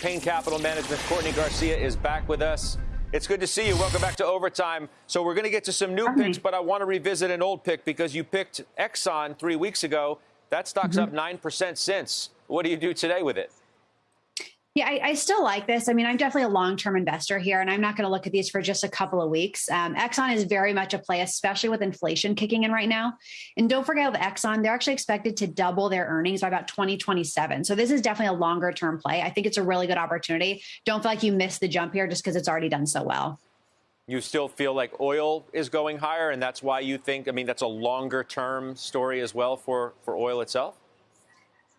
Payne Capital Management. Courtney Garcia is back with us. It's good to see you. Welcome back to Overtime. So we're going to get to some new Hi. picks, but I want to revisit an old pick because you picked Exxon three weeks ago. That stock's Mm-hmm. up 9% since. What do you do today with it? Yeah, I, I still like this. I mean, I'm definitely a long term investor here, and I'm not going to look at these for just a couple of weeks. Um, Exxon is very much a play, especially with inflation kicking in right now. And don't forget with Exxon, they're actually expected to double their earnings by about 2027. So this is definitely a longer term play. I think it's a really good opportunity. Don't feel like you missed the jump here just because it's already done so well. You still feel like oil is going higher, and that's why you think, I mean, that's a longer term story as well for, for oil itself?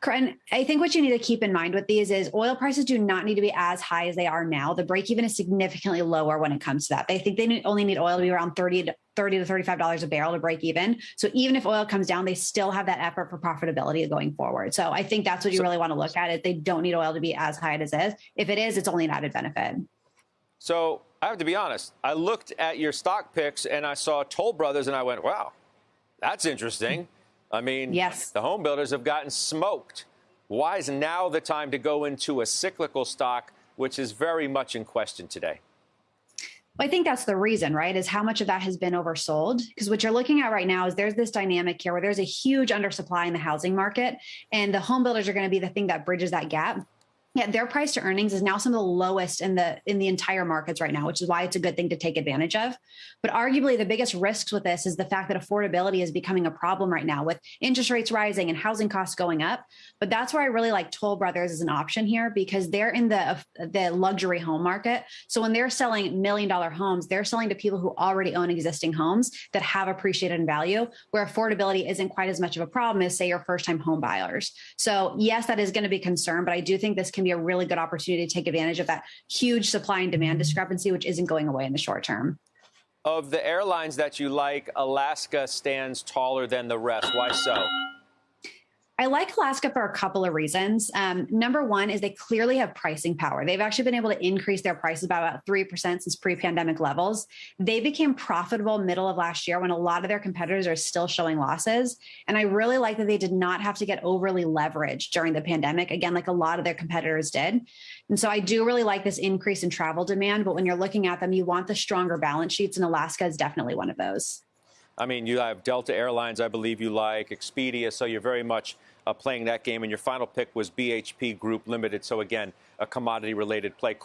And I think what you need to keep in mind with these is oil prices do not need to be as high as they are now. The break even is significantly lower when it comes to that. They think they only need oil to be around 30 to 30 to 35 dollars a barrel to break even. So even if oil comes down, they still have that effort for profitability going forward. So I think that's what you So- really want to look at. It they don't need oil to be as high as it is. If it is, it's only an added benefit. So I have to be honest. I looked at your stock picks and I saw Toll Brothers and I went, wow, that's interesting. I mean, Yes. the home builders have gotten smoked. Why is now the time to go into a cyclical stock, which is very much in question today? Well, I think that's the reason, right? Is how much of that has been oversold? Because what you're looking at right now is there's this dynamic here where there's a huge undersupply in the housing market, and the home builders are going to be the thing that bridges that gap. Yeah, their price to earnings is now some of the lowest in the in the entire markets right now, which is why it's a good thing to take advantage of. But arguably, the biggest risks with this is the fact that affordability is becoming a problem right now with interest rates rising and housing costs going up. But that's where I really like Toll Brothers as an option here because they're in the the luxury home market. So when they're selling million dollar homes, they're selling to people who already own existing homes that have appreciated in value, where affordability isn't quite as much of a problem as say your first time home buyers. So yes, that is going to be a concern, but I do think this can be a really good opportunity to take advantage of that huge supply and demand mm-hmm. discrepancy, which isn't going away in the short term. Of the airlines that you like, Alaska stands taller than the rest. Why so? I like Alaska for a couple of reasons. Um, number one is they clearly have pricing power. They've actually been able to increase their prices by about 3% since pre pandemic levels. They became profitable middle of last year when a lot of their competitors are still showing losses. And I really like that they did not have to get overly leveraged during the pandemic, again, like a lot of their competitors did. And so I do really like this increase in travel demand. But when you're looking at them, you want the stronger balance sheets, and Alaska is definitely one of those. I mean, you have Delta Airlines, I believe you like, Expedia, so you're very much uh, playing that game. And your final pick was BHP Group Limited. So, again, a commodity related play.